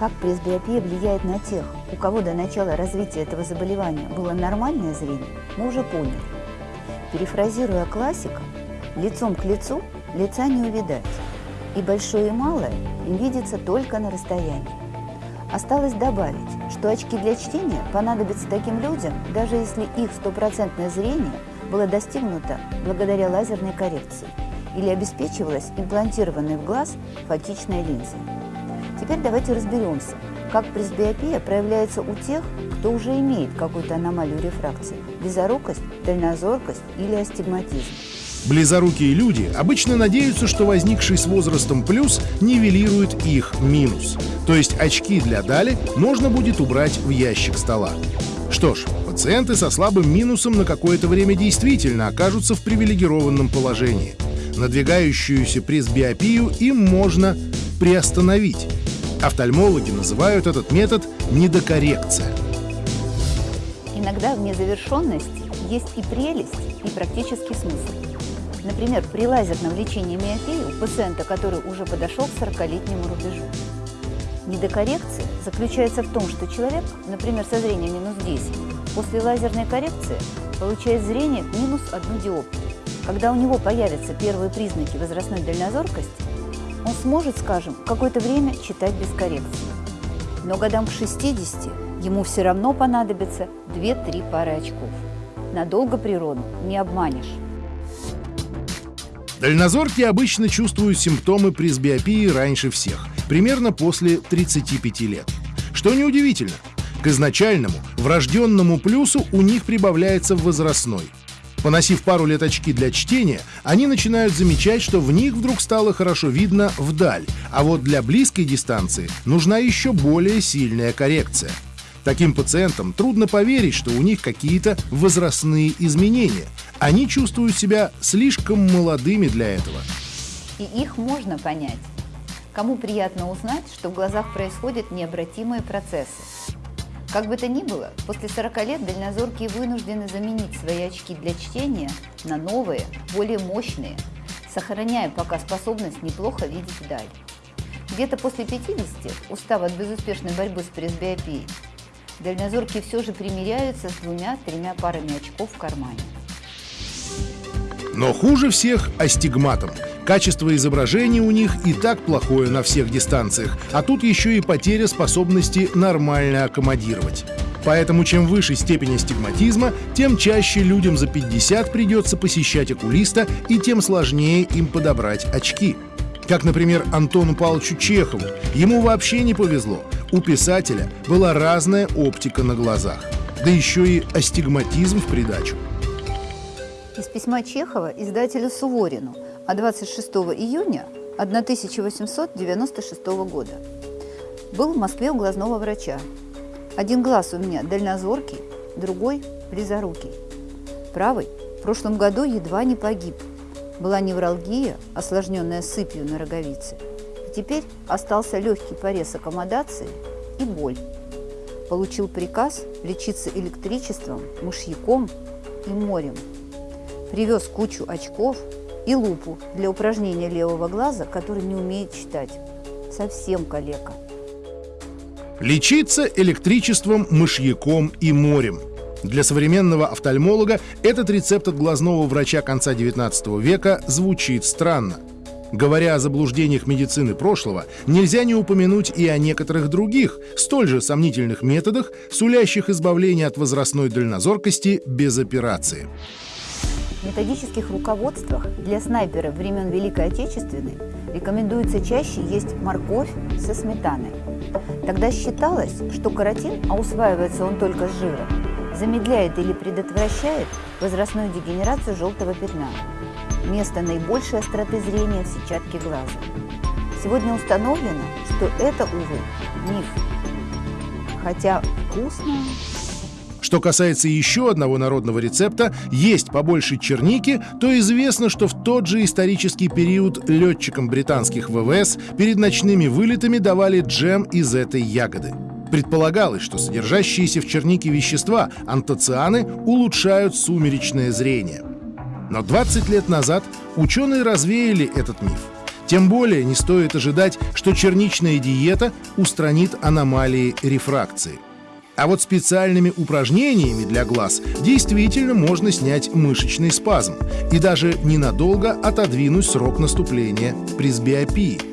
Как пресбиопия влияет на тех, у кого до начала развития этого заболевания было нормальное зрение, мы уже поняли. Перефразируя классика, лицом к лицу лица не увидать, и большое и малое им видится только на расстоянии. Осталось добавить, что очки для чтения понадобятся таким людям, даже если их стопроцентное зрение было достигнуто благодаря лазерной коррекции или обеспечивалось имплантированной в глаз фотичной линзой. Теперь давайте разберемся, как пресбиопия проявляется у тех, кто уже имеет какую-то аномалию рефракции – близорукость, дальнозоркость или астигматизм. Близорукие люди обычно надеются, что возникший с возрастом плюс нивелирует их минус. То есть очки для Дали можно будет убрать в ящик стола. Что ж, пациенты со слабым минусом на какое-то время действительно окажутся в привилегированном положении. Надвигающуюся пресбиопию им можно приостановить. Офтальмологи называют этот метод недокоррекция. Иногда в незавершенности есть и прелесть, и практический смысл. Например, при лазерном лечении миопии у пациента, который уже подошел к 40-летнему рубежу. Недокоррекция заключается в том, что человек, например, со зрением минус 10, после лазерной коррекции получает зрение минус одну диоптрию. Когда у него появятся первые признаки возрастной дальнозоркости, он сможет, скажем, какое-то время читать без коррекции. Но годам к 60 ему все равно понадобится 2-3 пары очков. Надолго природу не обманешь. Дальнозоркие обычно чувствуют симптомы пресбиопии раньше всех, примерно после 35 лет. Что неудивительно, к изначальному, врожденному плюсу у них прибавляется возрастной. Поносив пару лет очки для чтения, они начинают замечать, что в них вдруг стало хорошо видно вдаль, а вот для близкой дистанции нужна еще более сильная коррекция. Таким пациентам трудно поверить, что у них какие-то возрастные изменения. Они чувствуют себя слишком молодыми для этого. И их можно понять. Кому приятно узнать, что в глазах происходят необратимые процессы. Как бы то ни было, после 40 лет дальнозоркие вынуждены заменить свои очки для чтения на новые, более мощные, сохраняя пока способность неплохо видеть вдаль. Где-то после 50, устав от безуспешной борьбы с пресбиопией, дальнозоркие все же примиряются с двумя-тремя парами очков в кармане. Но хуже всех астигматом. Качество изображения у них и так плохое на всех дистанциях, а тут еще и потеря способности нормально аккомодировать. Поэтому чем выше степень астигматизма, тем чаще людям за 50 придется посещать окулиста и тем сложнее им подобрать очки. Как, например, Антону Павловичу Чехову. Ему вообще не повезло. У писателя была разная оптика на глазах. Да еще и астигматизм в придачу. Из письма Чехова издателю Суворину от 26 июня 1896 года. Был в Москве у глазного врача. Один глаз у меня дальнозоркий, другой близорукий. Правый в прошлом году едва не погиб. Была невралгия, осложненная сыпью на роговице. И теперь остался легкий порез аккомодации и боль. Получил приказ лечиться электричеством, мышьяком и морем – Привез кучу очков и лупу для упражнения левого глаза, который не умеет читать. Совсем калека. Лечиться электричеством, мышьяком и морем. Для современного офтальмолога этот рецепт от глазного врача конца 19 века звучит странно. Говоря о заблуждениях медицины прошлого, нельзя не упомянуть и о некоторых других, столь же сомнительных методах, сулящих избавление от возрастной дальнозоркости без операции. Методических руководствах для снайперов времен Великой Отечественной рекомендуется чаще есть морковь со сметаной. Тогда считалось, что каротин, а усваивается он только с жира, замедляет или предотвращает возрастную дегенерацию желтого пятна, место наибольшей остроты зрения в сетчатке глаза. Сегодня установлено, что это, увы, миф. Хотя вкусно что касается еще одного народного рецепта «есть побольше черники», то известно, что в тот же исторический период летчикам британских ВВС перед ночными вылетами давали джем из этой ягоды. Предполагалось, что содержащиеся в чернике вещества, антоцианы, улучшают сумеречное зрение. Но 20 лет назад ученые развеяли этот миф. Тем более не стоит ожидать, что черничная диета устранит аномалии рефракции. А вот специальными упражнениями для глаз действительно можно снять мышечный спазм и даже ненадолго отодвинуть срок наступления пресбиопии.